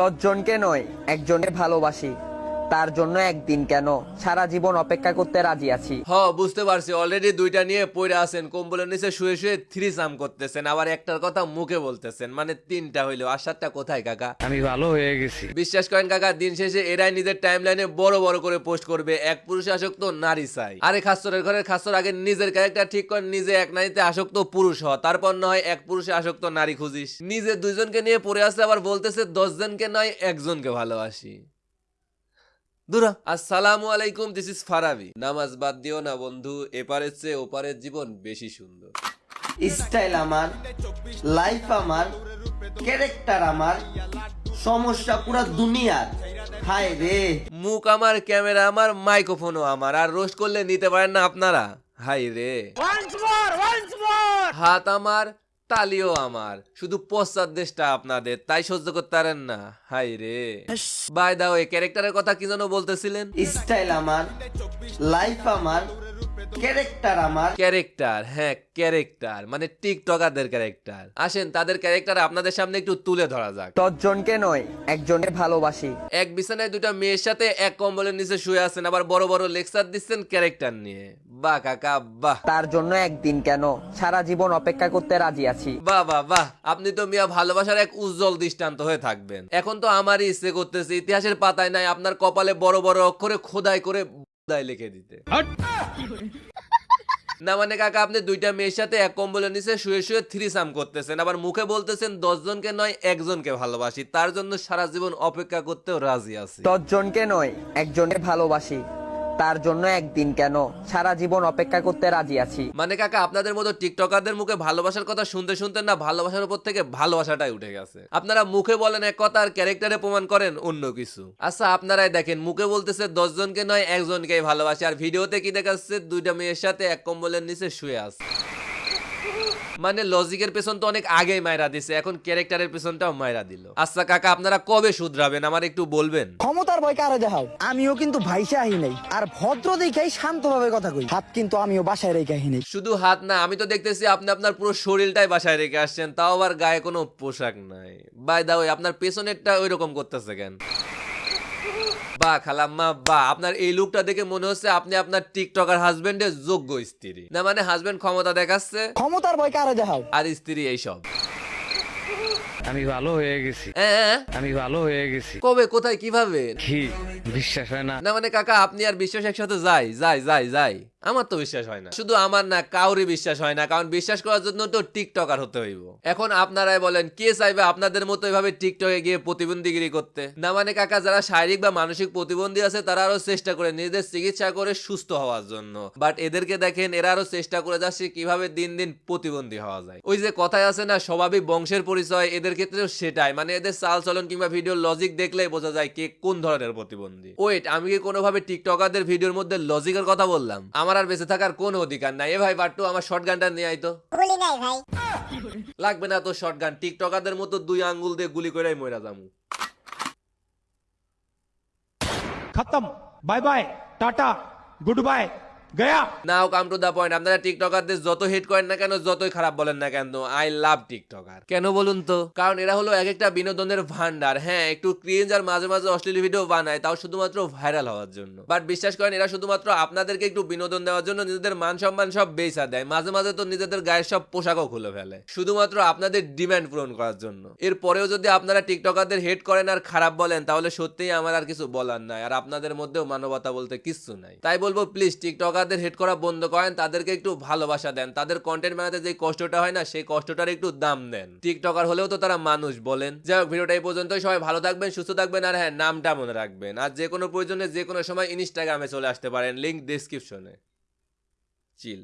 দশজনকে নয় একজনকে ভালোবাসি। তার জন্য একদিন কেন? সারা জীবন অপেক্ষা করতে রাজি আছি। হ বুঝতে পারছি। অলরেডি দুইটা নিয়ে পড়ে আছেন। কম্বলের নিচে শুয়ে শুয়ে থ্রি সাম করতেছেন। আবার একটার কথা মুখে বলতেছেন। মানে তিনটা হইল। আর সাতটা কোথায় কাকা? আমি ভালো হয়ে গেছি। বিশ্বাস করেন কাকা দিন শেষে এরাই নিজের টাইম লাইনে বড় বড় করে পোস্ট করবে। এক পুরুষে আসক্ত নারী চাই। আরে খাস্তরের ঘরের খাস্তর আগে নিজের ক্যারেক্টার ঠিক কর নিজে এক নারীতে আসক্ত পুরুষ হ। তারপর নয় এক পুরুষে আসক্ত নারী খুঁজিস। নিজে দুইজনকে নিয়ে পড়ে আসছে আবার বলতেছে দশ জনকে নয় একজনকে ভালোবাসি। দুরা আসসালামু আলাইকুম দিস ইজ ফারাবি। নামাজ বাদ দিও না বন্ধু এপারের চেয়ে ওপারের জীবন বেশি সুন্দর। স্টাইল আমার লাইফ আমার ক্যারেক্টার আমার সমস্যা পুরা দুনিয়ার। হায় রে। মুখ আমার ক্যামেরা আমার মাইক্রোফোনও আমার আর রোস্ট করলে নিতে পারেন না আপনারা। হাই রে। হাত আমার তালিও আমার। শুধু পশ্চাদ দেশটা আপনাদের, তাই সহ্য করতে পারেন না। হাই রে। বাই দাও এই ক্যারেক্টারের কথা কি যেন বলতেছিলেন? স্টাইল আমার লাইফ আমার ক্যারেক্টার আমার। ক্যারেক্টার হ্যাঁ ক্যারেক্টার মানে টিকটকারদের ক্যারেক্টার আসেন তাদের ক্যারেক্টার আপনাদের সামনে একটু তুলে ধরা যাক। দশজনকে নয় একজনকে ভালোবাসি। এক বিছানায় দুটা মেয়ের সাথে এক কম্বলের নিচে শুয়ে আছেন আবার বড় বড় লেকচার দিচ্ছেন ক্যারেক্টার নিয়ে। বাহ কাকা বাহ। তার জন্য একদিন কেন? সারা জীবন অপেক্ষা করতে রাজি আছি। বাহ বাহ বাহ। আপনি তো মিয়া ভালোবাসার এক উজ্জ্বল দৃষ্টান্ত হয়ে থাকবেন। এখন তো আমারই ইচ্ছে করতেছে ইতিহাসের পাতায় নাই আপনার কপালে বড় বড় অক্ষরে খোদাই করে দায় লিখে দিতে। না মানে কাকা আপনি দুইটা মেয়ের সাথে এক কম্বলে নিচে শুয়ে শুয়ে থ্রি সাম করতেছেন। আবার মুখে বলতেছেন দশ জনকে নয় একজনকে ভালোবাসি। তার জন্য সারা জীবন অপেক্ষা করতেও রাজি আছে আছি। দশজনকে নয় একজনকে ভালোবাসি। তার জন্য একদিন কেন? সারা জীবন অপেক্ষা করতে রাজি আছি। মানে কাকা, আপনাদের মতো টিকটকারদের মুখে ভালোবাসার কথা শুনতে শুনতে না ভালোবাসার উপর থেকে ভালোবাসাটাই উঠে গেছে। আপনারা মুখে বলেন এক কথা আর ক্যারেক্টারে প্রমাণ করেন অন্য কিছু। আচ্ছা আপনারাই দেখেন, মুখে বলতেছে দশ জনকে নয়, একজনকেই ভালোবাসে। আর ভিডিওতে কি দেখাচ্ছে? দুইটা মেয়ের সাথে এক কম্বলের নিচে শুয়ে আছে। মানে লজিকের পেছন তো অনেক আগেই মায়েরা দিছে এখন ক্যারেক্টারের পেছনটাও মায়েরা দিল। আচ্ছা কাকা আপনারা কবে শুধরাবেন? আমার একটু বলবেন। ক্ষমতার ভয় কারে দেখাও? আমিও কিন্তু ভাইসে আহি নাই। আর ভদ্র দেখাই শান্তভাবে কথা কই। হাত কিন্তু আমিও বাসায় রেখে আহি নাই। শুধু হাত না আমি তো দেখতেছি আপনি আপনার পুরো শরীরটাই বাসায় রেখে আসছেন তাও আবার গায়ে কোনো পোশাক নাই। বাই দা ওই আপনার পেছনেরটা ওই রকম করতেছে কেন? বা খালাম্মা বা আপনার এই লুকটা দেখে মনে হচ্ছে আপনি আপনার টিকটকার হাজবেন্ডের যোগ্য স্ত্রী। না মানে হাজবেন্ড ক্ষমতা দেখাচ্ছে? ক্ষমতার ভয় কারে দেখাও? আর স্ত্রী এইসব। আমি ভালো হয়ে গেছি। হ্যাঁ আমি ভালো হয়ে গেছি। কবে কোথায় কীভাবে? কি বিশ্বাস হয় না। না মানে কাকা আপনি আর বিশ্বাস একসাথে যাই যাই যাই যাই। আমার তো বিশ্বাস হয় না। শুধু আমার না, কাউরই বিশ্বাস হয় না। কারণ বিশ্বাস করার জন্য তো টিকটকার হতে হইব। এখন আপনারাই বলেন, কে চাইবে আপনাদের মতো এভাবে টিকটকে গিয়ে প্রতিবন্ধীগিরি করতে? না মানে কাকা, যারা শারীরিক বা মানসিক প্রতিবন্ধী আছে, তারা আরও চেষ্টা করে নিজেদের চিকিৎসা করে সুস্থ হওয়ার জন্য। বাট এদেরকে দেখেন, এরা আরও চেষ্টা করে যাচ্ছে কীভাবে দিন দিন প্রতিবন্ধী হওয়া যায়। ওই যে কথায় আছে না স্বাভাবিক বংশের পরিচয়, এদের ক্ষেত্রেও সেটাই। মানে এদের চাল চলন কিংবা ভিডিও লজিক দেখলেই বোঝা যায় কে কোন ধরনের প্রতিবন্ধী। ওয়েট আমি কি কোনোভাবে টিকটকারদের ভিডিওর মধ্যে লজিকের কথা বললাম? আমার আর বেঁচে থাকার কোন অধিকার নাই। এ ভাই বাট্টু আমার শর্ট গানটা নিয়ে আইতো লাগবে না তো শর্ট গান টিকটকারদের মতো দুই আঙ্গুল দিয়ে গুলি করে মইরা যামু। খতম। Bye bye. Ta ta. Good bye. गया নাও কাম টু দা পয়েন্ট আপনারা টিকটকারদের যত হিট করেন না কেন যতই খারাপ বলেন না কেন আই লাভ টিকটকার। কেন বলুন তো? কারণ এরা হলো এক একটা বিনোদনের ভান্ডার হ্যাঁ একটু ক্রিঞ্জ আর মাঝে মাঝে অশ্লীল ভিডিও বানায় তাও শুধুমাত্র ভাইরাল হওয়ার জন্য। বাট বিশ্বাস করেন এরা শুধুমাত্র আপনাদেরকে একটু বিনোদন দেওয়ার জন্য নিজেদের মান সম্মান সব বেচা দেয়। মাঝে মাঝে তো নিজেদের গায়ের সব পোশাকও খুলে ফেলে। শুধুমাত্র আপনাদের ডিমান্ড পূরণ করার জন্য। এর পরেও যদি আপনারা টিকটকারদের হেট করেন আর খারাপ বলেন তাহলে সত্যিই আমার আর কিছু বলার নাই। আর আপনাদের মধ্যেও মানবতা বলতে কিচ্ছু নাই। তাই বলব প্লিজ টিকটকারদের হেট করা বন্ধ করেন, তাদেরকে একটু ভালোবাসা দেন। তাদের কন্টেন্ট বানাতে যে কষ্টটা হয় না, সেই কষ্টটার একটু দাম দেন। টিকটকার হলেও তো তারা মানুষ বলেন। যাই হোক, ভিডিওটা এই পর্যন্তই। সবাই ভালো থাকবেন, সুস্থ থাকবেন, আর হ্যাঁ নামটা মনে রাখবেন। আর যে কোনো প্রয়োজনে যে কোনো সময় ইনস্টাগ্রামে চলে আসতে পারেন লিঙ্ক ডিসক্রিপশনে চিল